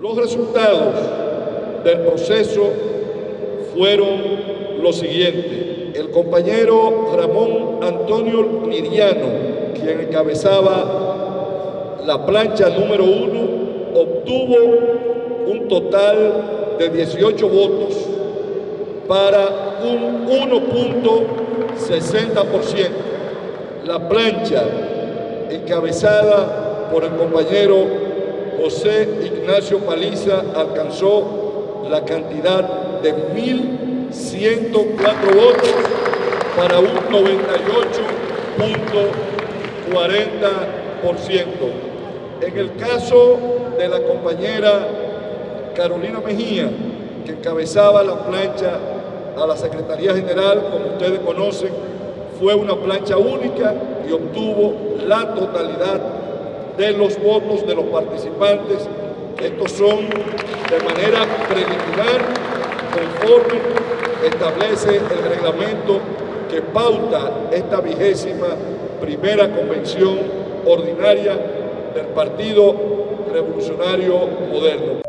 Los resultados del proceso fueron los siguientes. El compañero Ramón Antonio Liriano, quien encabezaba la plancha número uno, obtuvo un total de 18 votos para un 1.60%. La plancha encabezada por el compañero José Ignacio Paliza alcanzó la cantidad de 1.104 votos para un 98.40%. En el caso de la compañera Carolina Mejía, que encabezaba la plancha a la Secretaría General, como ustedes conocen, fue una plancha única y obtuvo la totalidad de los votos de los participantes. Estos son de manera preliminar, conforme establece el reglamento que pauta esta vigésima primera convención ordinaria del Partido Revolucionario Moderno.